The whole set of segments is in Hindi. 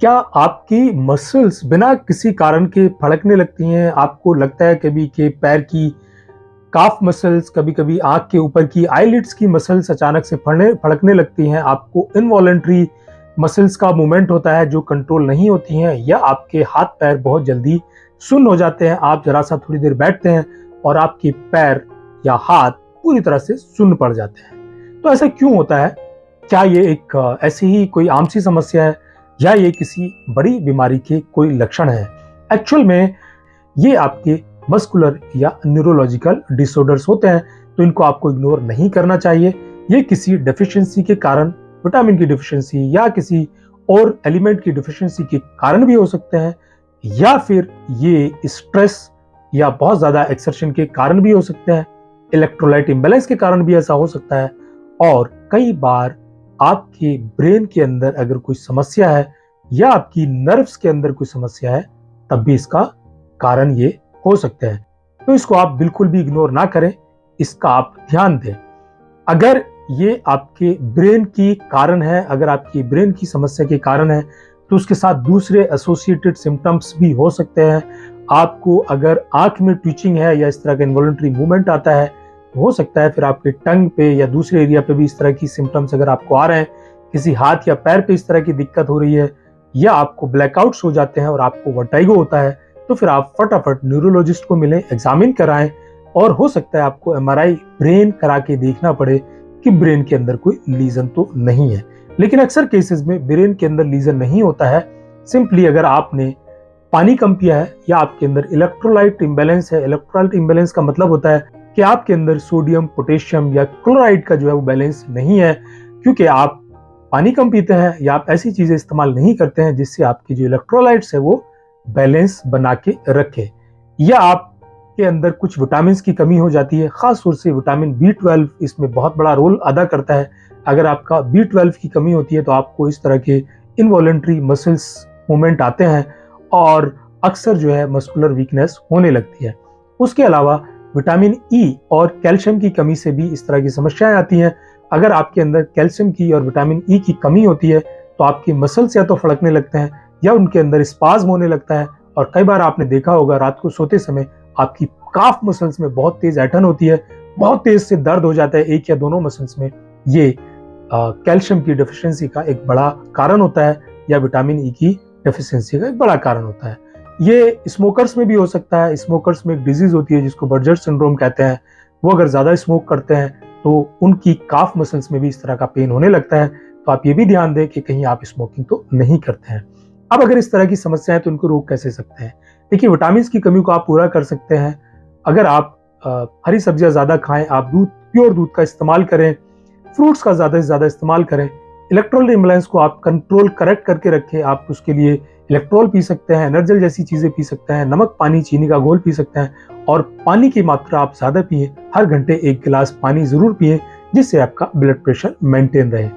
क्या आपकी मसल्स बिना किसी कारण के फड़कने लगती हैं? आपको लगता है कभी के पैर की काफ मसल्स कभी कभी आँख के ऊपर की आईलिड्स की मसल्स अचानक से फड़ने, फड़कने लगती हैं? आपको इनवॉलेंट्री मसल्स का मूवमेंट होता है जो कंट्रोल नहीं होती हैं या आपके हाथ पैर बहुत जल्दी सुन्न हो जाते हैं? आप जरा सा थोड़ी देर बैठते हैं और आपके पैर या हाथ पूरी तरह से सुन्न पड़ जाते हैं। तो ऐसा क्यों होता है? क्या ये एक ऐसी ही कोई आम सी समस्या है? या ये किसी बड़ी बीमारी के कोई लक्षण है। एक्चुअल में ये आपके मस्कुलर या न्यूरोलॉजिकल डिसऑर्डर्स होते हैं तो इनको आपको इग्नोर नहीं करना चाहिए। ये किसी डेफिशिएंसी के कारण विटामिन की डिफिशियंसी या किसी और एलिमेंट की डिफिशियंसी के कारण भी हो सकते हैं, या फिर ये स्ट्रेस या बहुत ज़्यादा एक्सर्शन के कारण भी हो सकते हैं। इलेक्ट्रोलाइट इम्बेलेंस के कारण भी ऐसा हो सकता है, और कई बार आपके ब्रेन के अंदर अगर कोई समस्या है या आपकी नर्व्स के अंदर कोई समस्या है, तब भी इसका कारण ये हो सकते हैं। तो इसको आप बिल्कुल भी इग्नोर ना करें, इसका आप ध्यान दें। अगर ये आपके ब्रेन की कारण है, अगर आपकी ब्रेन की समस्या के कारण है तो उसके साथ दूसरे एसोसिएटेड सिम्टम्स भी हो सकते हैं। आपको अगर आँख में ट्विचिंग है या इस तरह का इन्वॉल्ट्री मूवमेंट आता है हो सकता है फिर आपके टंग पे या दूसरे एरिया पे भी इस तरह की सिम्टम्स अगर आपको आ रहे हैं, किसी हाथ या पैर पे इस तरह की दिक्कत हो रही है, या आपको ब्लैकआउट्स हो जाते हैं और आपको वटाइगो होता है तो फिर आप फटाफट न्यूरोलॉजिस्ट को मिलें एग्जामिन कराएँ और हो सकता है आपको एमआरआई ब्रेन करा के देखना पड़े कि ब्रेन के अंदर कोई लीजन तो नहीं है। लेकिन अक्सर केसेस में ब्रेन के अंदर लीजन नहीं होता है सिंपली अगर आपने पानी कम पिया है या आपके अंदर इलेक्ट्रोलाइट इम्बेलेंस है इलेक्ट्रोलाइट इम्बेलेंस का मतलब होता है कि आपके अंदर सोडियम, पोटेशियम या क्लोराइड का जो है वो बैलेंस नहीं है, क्योंकि आप पानी कम पीते हैं या आप ऐसी चीज़ें इस्तेमाल नहीं करते हैं जिससे आपकी जो इलेक्ट्रोलाइट्स है वो बैलेंस बना के रखे। या आपके अंदर कुछ विटामिन की कमी हो जाती है, खास तौर से विटामिन बी ट्वेल्व इसमें बहुत बड़ा रोल अदा करता है। अगर आपका बी ट्वेल्व की कमी होती है तो आपको इस तरह के इनवॉलेंट्री मसल्स मूवमेंट आते हैं और अक्सर जो है मस्कुलर वीकनेस होने लगती है। उसके अलावा विटामिन ई e और कैल्शियम की कमी से भी इस तरह की समस्याएँ आती हैं। अगर आपके अंदर कैल्शियम की और विटामिन ई e की कमी होती है तो आपकी मसल्स या तो फड़कने लगते हैं या उनके अंदर स्पाज होने लगता है। और कई बार आपने देखा होगा, रात को सोते समय आपकी काफ मसल्स में बहुत तेज ऐठन होती है, बहुत तेज से दर्द हो जाता है एक या दोनों मसल्स में। ये कैल्शियम की डेफिशिएंसी का एक बड़ा कारण होता है या विटामिन ई e की डेफिशिएंसी का एक बड़ा कारण होता है। ये स्मोकर्स में भी हो सकता है स्मोकर्स में एक डिज़ीज़ होती है जिसको बर्जर सिंड्रोम कहते हैं। वो अगर ज़्यादा स्मोक करते हैं तो उनकी काफ मसल्स में भी इस तरह का पेन होने लगता है। तो आप ये भी ध्यान दें कि कहीं आप स्मोकिंग तो नहीं करते हैं। अब अगर इस तरह की समस्या है तो उनको रोक कैसे सकते हैं? देखिए विटामिन की कमी को आप पूरा कर सकते हैं। अगर आप हरी सब्ज़ियाँ ज़्यादा खाएँ, आप दूध प्योर दूध का इस्तेमाल करें फ्रूट्स का ज़्यादा से ज़्यादा इस्तेमाल करें इलेक्ट्रॉल इम्बेलेंस को आप कंट्रोल करेक्ट करके रखें, आप उसके लिए इलेक्ट्रॉल पी सकते हैं एनर्जल जैसी चीज़ें पी सकते हैं, नमक, पानी, चीनी का घोल पी सकते हैं और पानी की मात्रा आप ज़्यादा पिए, हर घंटे एक गिलास पानी ज़रूर पिए, जिससे आपका ब्लड प्रेशर मेंटेन रहे।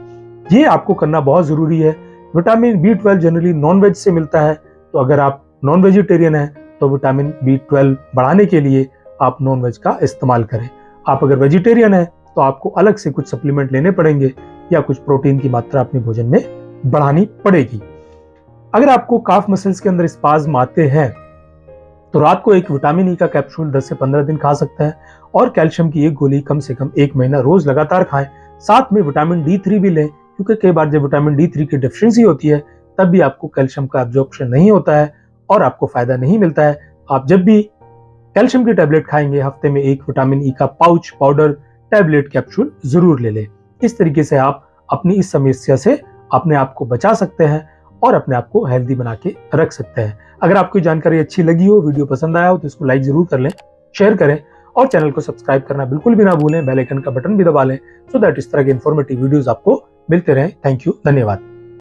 ये आपको करना बहुत ज़रूरी है। Vitamin B twelve generally non veg से मिलता है तो अगर आप नॉन वेजिटेरियन हैं तो विटामिन बी ट्वेल्व बढ़ाने के लिए आप नॉन वेज का इस्तेमाल करें। आप अगर वेजिटेरियन हैं तो आपको अलग से कुछ सप्लीमेंट लेने पड़ेंगे या कुछ प्रोटीन की मात्रा अपने भोजन में बढ़ानी पड़ेगी। अगर आपको काफ मसल्स के अंदर स्पाज्म आते हैं तो रात को एक विटामिन ई का कैप्सूल 10 से 15 दिन खा सकते हैं और कैल्शियम की एक गोली कम से कम एक महीना रोज लगातार खाएँ। साथ में विटामिन डी थ्री भी लें, क्योंकि कई बार जब विटामिन डी थ्री की डिफिशियंसी होती है, तब भी आपको कैल्शियम का एब्जॉर्प्शन नहीं होता है और आपको फ़ायदा नहीं मिलता है। आप जब भी कैल्शियम की टैबलेट खाएँगे, हफ़्ते में एक विटामिन ई का पाउच पाउडर टैबलेट कैप्सूल ज़रूर ले लें। इस तरीके से आप अपनी इस समस्या से अपने आप को बचा सकते हैं और अपने आप को हेल्दी बना के रख सकते हैं। अगर आपको जानकारी अच्छी लगी हो, वीडियो पसंद आया हो तो इसको लाइक ज़रूर कर लें शेयर करें और चैनल को सब्सक्राइब करना बिल्कुल भी ना भूलें बेल आइकन का बटन भी दबा लें सो दैट इस तरह के इन्फॉर्मेटिव वीडियोज़ आपको मिलते रहे। थैंक यू धन्यवाद।